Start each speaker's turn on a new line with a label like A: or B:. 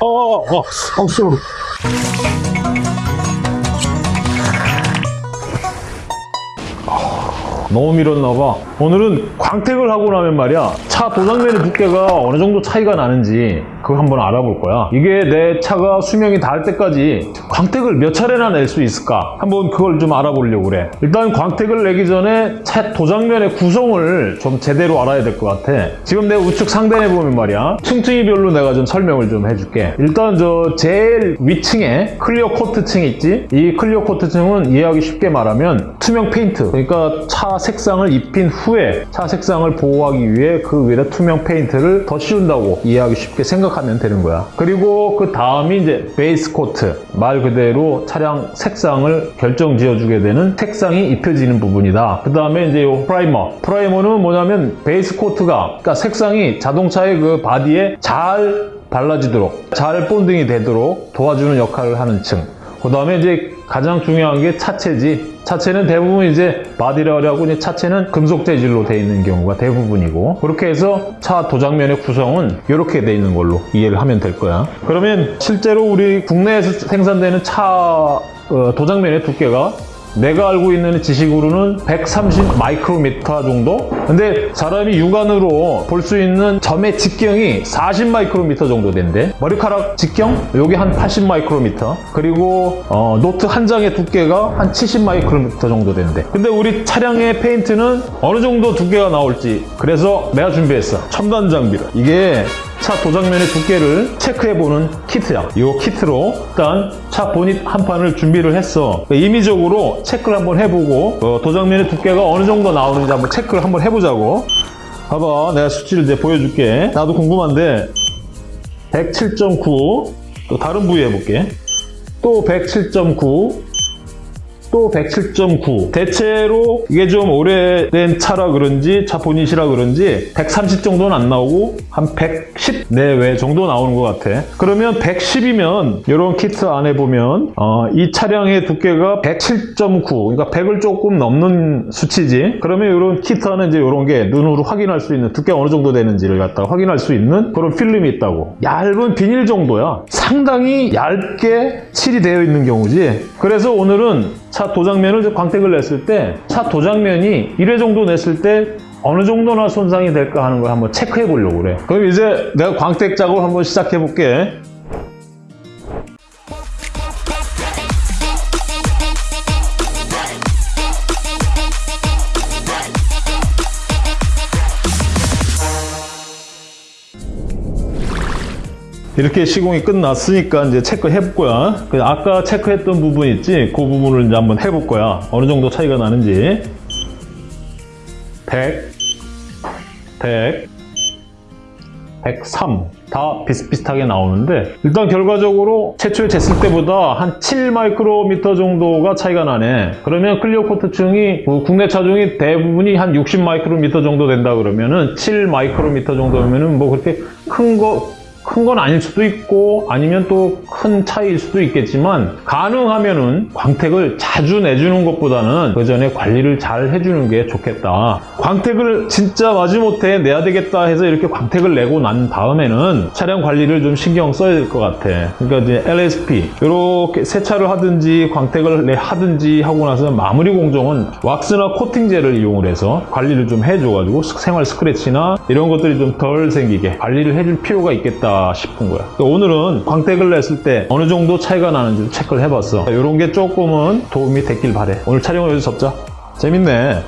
A: 어, 어, 어, 어, 쏘 너무 밀었나봐. 오늘은 광택을 하고 나면 말이야 차 도장면의 두께가 어느 정도 차이가 나는지 그거 한번 알아볼 거야. 이게 내 차가 수명이 닿을 때까지 광택을 몇 차례나 낼 수 있을까? 한번 그걸 좀 알아보려고 그래. 일단 광택을 내기 전에 차 도장면의 구성을 좀 제대로 알아야 될 것 같아. 지금 내 우측 상단에 보면 말이야 층층이별로 내가 좀 설명을 좀 해줄게. 일단 저 제일 위층에 clear coat층 있지? 이 clear coat층은 이해하기 쉽게 말하면 투명 페인트. 그러니까 차 색상을 입힌 후에 차 색상을 보호하기 위해 그 위에다 투명 페인트를 더 씌운다고 이해하기 쉽게 생각하면 되는 거야. 그리고 그 다음이 이제 base coat 말 그대로 차량 색상을 결정 지어주게 되는 색상이 입혀지는 부분이다. 그 다음에 이제 요 primer primer는 뭐냐면 base coat가 그러니까 색상이 자동차의 그 바디에 잘 발라지도록 잘 bonding이 되도록 도와주는 역할을 하는 층. 그 다음에 이제 가장 중요한 게 차체지. 차체는 대부분 이제 바디라고 이제 차체는 금속 재질로 되어 있는 경우가 대부분이고 그렇게 해서 차 도장면의 구성은 이렇게 되어 있는 걸로 이해를 하면 될 거야. 그러면 실제로 우리 국내에서 생산되는 차 어, 도장면의 두께가 내가 알고 있는 지식으로는 130 마이크로미터 정도? 근데 사람이 육안으로 볼 수 있는 점의 직경이 40 마이크로미터 정도 된대. 머리카락 직경? 여기 한 80 마이크로미터. 그리고 어, 노트 한 장의 두께가 한 70 마이크로미터 정도 된대. 근데 우리 차량의 페인트는 어느 정도 두께가 나올지 그래서 내가 준비했어. 첨단 장비를. 이게 차 도장면의 두께를 체크해보는 키트야. 이 키트로 일단 차 보닛 한 판을 준비를 했어. 임의적으로 체크를 한번 해보고 어, 도장면의 두께가 어느 정도 나오는지 한번 체크를 한번 해보자고. 봐봐, 내가 수치를 이제 보여줄게. 나도 궁금한데 107.9, 또 다른 부위 해볼게. 또 107.9, 또 107.9 대체로 이게 좀 오래된 차라 그런지 차 보닛이라 그런지 130 정도는 안 나오고 한 110 내외 정도 나오는 것 같아. 그러면 110이면 이런 키트 안에 보면 어, 이 차량의 두께가 107.9 그러니까 100을 조금 넘는 수치지. 그러면 이런 키트 안에 이제 이런 게 눈으로 확인할 수 있는 두께가 어느 정도 되는지를 갖다 확인할 수 있는 그런 필름이 있다고. 얇은 비닐 정도야 상당히 얇게 칠이 되어 있는 경우지. 그래서 오늘은 차 도장면을 광택을 냈을 때 차 도장면이 1회 정도 냈을 때 어느 정도나 손상이 될까 하는 걸 한번 체크해 보려고 그래. 그럼 이제 내가 광택 작업을 한번 시작해 볼게 이렇게 시공이 끝났으니까 이제 체크해 볼 거야. 그 아까 체크했던 부분 있지? 그 부분을 이제 한번 해 볼 거야. 어느 정도 차이가 나는지. 100, 100, 103. 다 비슷비슷하게 나오는데 일단 결과적으로 최초에 쟀을 때보다 한 7 마이크로미터 정도가 차이가 나네 그러면 clear coat층이 뭐 국내 차 중에 대부분이 한 60 마이크로미터 정도 된다 그러면은 7 마이크로미터 정도면은 뭐 그렇게 큰거 큰 건 아닐 수도 있고 아니면 또 큰 차이일 수도 있겠지만 가능하면은 광택을 자주 내주는 것보다는 그 전에 관리를 잘 해주는 게 좋겠다. 광택을 진짜 마지못해 내야 되겠다 해서 이렇게 광택을 내고 난 다음에는 차량 관리를 좀 신경 써야 될 것 같아. 그러니까 이제 LSP 이렇게 세차를 하든지 광택을 내 하든지 하고 나서 마무리 공정은 왁스나 코팅제를 이용을 해서 관리를 좀 해줘가지고 생활 스크래치나 이런 것들이 좀 덜 생기게 관리를 해줄 필요가 있겠다 싶은 거야. 그러니까 오늘은 광택을 냈을 때 어느 정도 차이가 나는지 체크를 해봤어. 이런 게 조금은 도움이 됐길 바래. 오늘 촬영을 여기서 접자. 재밌네